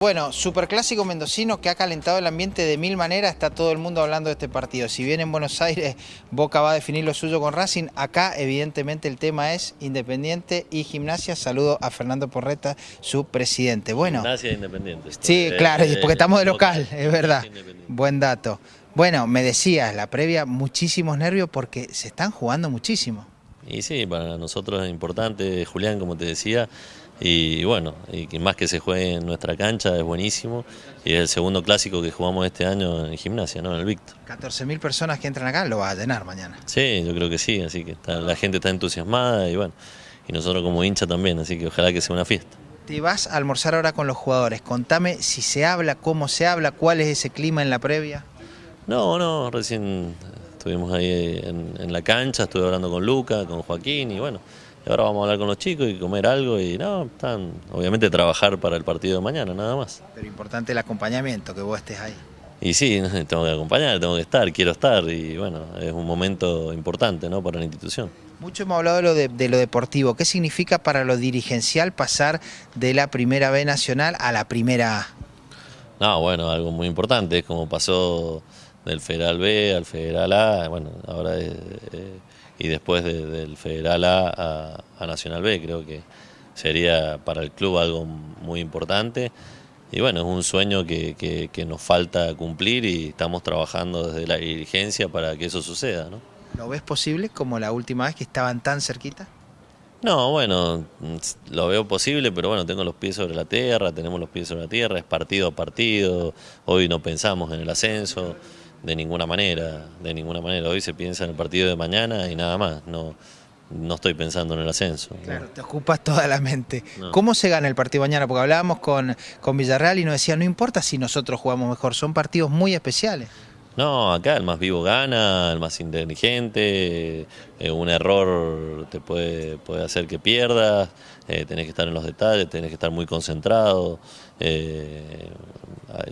Bueno, superclásico mendocino que ha calentado el ambiente de mil maneras, está todo el mundo hablando de este partido. Si bien en Buenos Aires Boca va a definir lo suyo con Racing, acá evidentemente el tema es Independiente y Gimnasia. Saludo a Fernando Porreta, su presidente. Bueno, Gimnasia Independiente. Sí, Eh, claro, eh, porque estamos de local, es verdad. Buen dato. Bueno, me decías, la previa, muchísimos nervios porque se están jugando muchísimo. Y sí, para nosotros es importante, Julián, como te decía, y bueno, y más que se juegue en nuestra cancha es buenísimo, y es el segundo clásico que jugamos este año en gimnasia, ¿no? En el Víctor. 14.000 personas que entran acá lo va a llenar mañana. Sí, yo creo que sí, así que está- la gente está entusiasmada y bueno, y nosotros como hincha también, así que ojalá que sea una fiesta. Te vas a almorzar ahora con los jugadores. Contame si se habla, cómo se habla, cuál es ese clima en la previa. No, no, recién estuvimos ahí en, en la cancha, estuve hablando con Luca, con Joaquín y bueno, y ahora vamos a hablar con los chicos y comer algo y no, están, obviamente trabajar para el partido de mañana, nada más. Pero importante el acompañamiento, que vos estés ahí. Y sí, tengo que acompañar, tengo que estar, quiero estar y bueno, es un momento importante ¿no? para la institución. Mucho hemos hablado de lo, de, de lo deportivo. ¿Qué significa para lo dirigencial pasar de la primera B nacional a la primera A? No, bueno, algo muy importante, es como pasó del Federal B al Federal A, bueno, ahora es, eh, y después de- del Federal A, a a Nacional B, creo que sería para el club algo muy importante. Y bueno, es un sueño que, que- que nos falta cumplir y estamos trabajando desde la dirigencia para que eso suceda, ¿no? ¿Lo ves posible como la última vez que estaban tan cerquita? No, bueno, lo veo posible, pero bueno, tengo los pies sobre la tierra, tenemos los pies sobre la tierra, es partido a partido, hoy no pensamos en el ascenso de ninguna manera, de ninguna manera, hoy se piensa en el partido de mañana y nada más, no, no estoy pensando en el ascenso. ¿no? Claro, te ocupas toda la mente. No. ¿Cómo se gana el partido mañana? Porque hablábamos con, con Villarreal y nos decía, no importa si nosotros jugamos mejor, son partidos muy especiales. No, acá el más vivo gana, el más inteligente, eh, un error te puede, puede hacer que pierdas, eh, tenés que estar en los detalles, tenés que estar muy concentrado. eh,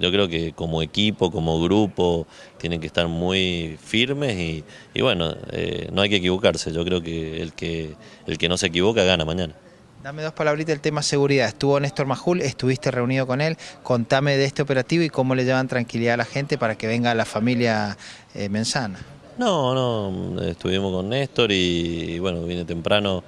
yo creo que como equipo, como grupo, tienen que estar muy firmes y, y bueno, eh, no hay que equivocarse. Yo creo que el, que el que no se equivoca gana mañana. Dame dos palabritas del tema seguridad. Estuvo Néstor Majul, estuviste reunido con él. Contame de este operativo y cómo le llevan tranquilidad a la gente para que venga la familia eh, mensana. No, no, estuvimos con Néstor y, y, bueno, vine temprano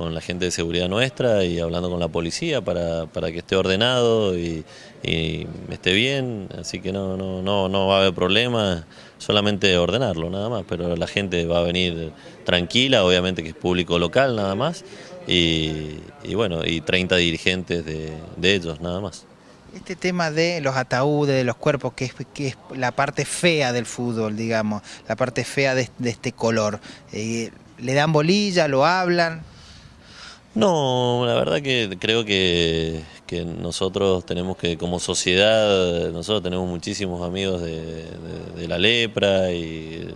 con la gente de seguridad nuestra y hablando con la policía para, para que esté ordenado y, esté bien, así que no, no, no, no va a haber problema, solamente ordenarlo nada más, pero la gente va a venir tranquila, obviamente que es público local nada más y, y bueno, y 30 dirigentes de, de ellos nada más. Este tema de los ataúdes, de los cuerpos, que es, que es la parte fea del fútbol, digamos, la parte fea de, de este color. Eh, ¿Le dan bolilla, lo hablan? No, la verdad que creo que, que nosotros tenemos que, como sociedad, nosotros tenemos muchísimos amigos de, de- de la lepra y,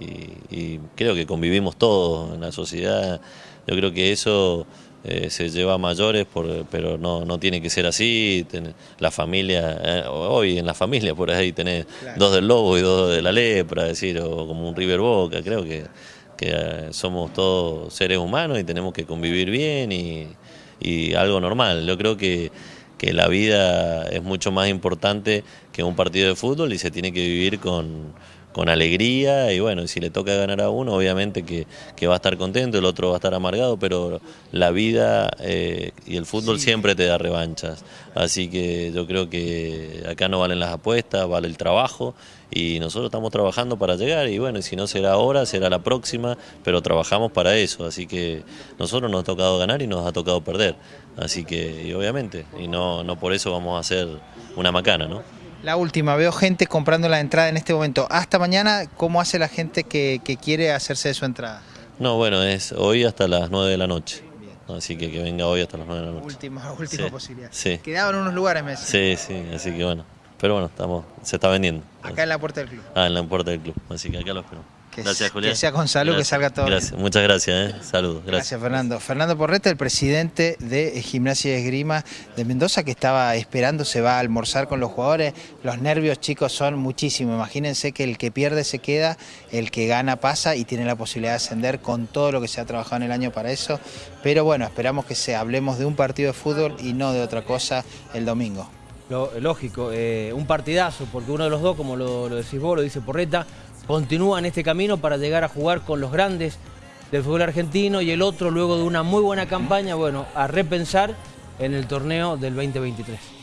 y- y creo que convivimos todos en la sociedad. Yo creo que eso eh, se lleva a mayores, por- pero no, no tiene que ser así. Ten- la familia, eh, hoy en la familia por ahí tenés Claro. dos del lobo y dos de la lepra, es decir, o como un River Boca, creo que que eh, somos todos seres humanos y tenemos que convivir bien y, algo normal. Yo creo que, que la vida es mucho más importante que un partido de fútbol y se tiene que vivir con, con alegría y bueno, si le toca ganar a uno, obviamente que, que va a estar contento, el otro va a estar amargado, pero la vida eh, y el fútbol Sí. siempre te da revanchas. Así que yo creo que acá no valen las apuestas, vale el trabajo y nosotros estamos trabajando para llegar y bueno, y si no será ahora, será la próxima, pero trabajamos para eso, así que nosotros nos ha tocado ganar y nos ha tocado perder, así que y obviamente, y no, no por eso vamos a hacer una macana, ¿no? La última, veo gente comprando la entrada en este momento. Hasta mañana, ¿cómo hace la gente que, que quiere hacerse de su entrada? No, bueno, es hoy hasta las 9 de la noche, así que que venga hoy hasta las 9 de la noche. Última, última Sí, posibilidad. sí. Quedaban unos lugares, me decía. Sí, sí, así que bueno, pero bueno, estamos, se está vendiendo. Acá en la puerta del club. Ah, en la puerta del club, así que acá lo espero. Que gracias, Julián. que sea con salud, que salga todo bien. Gracias, muchas gracias, ¿eh? Saludos, Gracias, gracias. Fernando. Fernando Porreta, el presidente de Gimnasia y Esgrima de Mendoza, que estaba esperando, se va a almorzar con los jugadores. Los nervios, chicos, son muchísimos. Imagínense que el que pierde se queda, el que gana pasa y tiene la posibilidad de ascender con todo lo que se ha trabajado en el año para eso. Pero bueno, esperamos que se hablemos de un partido de fútbol y no de otra cosa el domingo. lógico, eh, un partidazo, porque uno de los dos, como lo, lo decís vos, lo dice Porreta, continúa en este camino para llegar a jugar con los grandes del fútbol argentino y el otro, luego de una muy buena campaña, bueno, a repensar en el torneo del 2023.